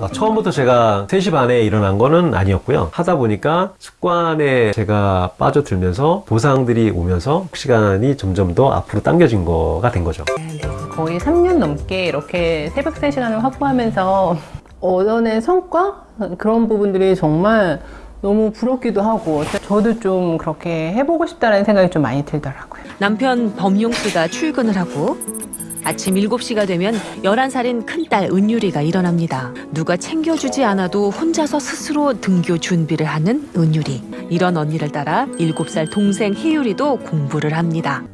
아, 처음부터 제가 3시 반에 일어난 거는 아니었고요. 하다 보니까 습관에 제가 빠져들면서 보상들이 오면서 시간이 점점 더 앞으로 당겨진 거가 된 거죠. 거의 3년 넘게 이렇게 새벽 3시간을 확보하면서 얻어낸 성과? 그런 부분들이 정말 너무 부럽기도 하고 저도 좀 그렇게 해보고 싶다는 생각이 좀 많이 들더라고요. 남편 범용 씨가 출근을 하고 아침 7시가 되면 11살인 큰딸 은유리가 일어납니다. 누가 챙겨주지 않아도 혼자서 스스로 등교 준비를 하는 은유리. 이런 언니를 따라 7살 동생 희유리도 공부를 합니다.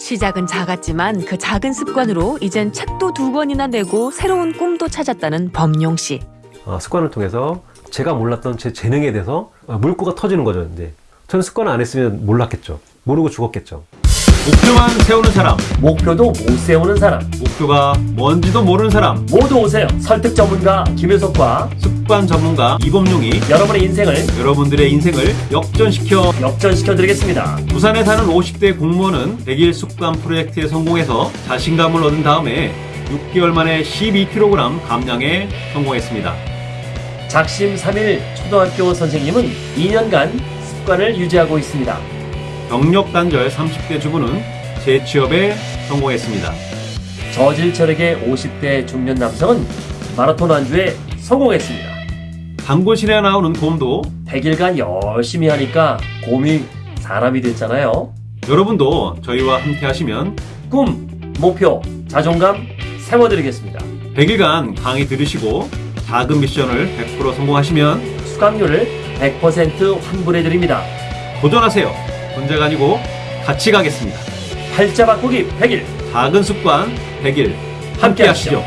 시작은 작았지만 그 작은 습관으로 이젠 책도 두 권이나 내고 새로운 꿈도 찾았다는 범용 씨. 어, 습관을 통해서 제가 몰랐던 제 재능에 대해서 어, 물꼬가 터지는 거죠. 이제 저는 습관을 안 했으면 몰랐겠죠. 모르고 죽었겠죠. 목표만 세우는 사람, 목표도 못 세우는 사람 목표가 뭔지도 모르는 사람, 모두 오세요. 설득 전문가 김효석과 습관 전문가 이범용이 여러분의 인생을 여러분들의 인생을 역전시켜 역전시켜 드리겠습니다. 부산에 사는 50대 공무원은 100일 습관 프로젝트에 성공해서 자신감을 얻은 다음에 6개월 만에 12kg 감량에 성공했습니다. 작심 3일 초등학교 선생님은 2년간 습관을 유지하고 있습니다. 경력 단절 30대 주부는 재취업에 성공했습니다. 저질 철학의 50대 중년 남성은 마라톤 완주에 성공했습니다. 단골신에 나오는 곰도 100일간 열심히 하니까 곰이 사람이 됐잖아요. 여러분도 저희와 함께 하시면 꿈, 목표, 자존감 세워드리겠습니다. 100일간 강의 들으시고 작은 미션을 100% 성공하시면 수강료를 100% 환불해드립니다. 도전하세요. 혼자가 아니고 같이 가겠습니다. 팔자 바꾸기 100일 작은 습관 100일 함께 하시죠.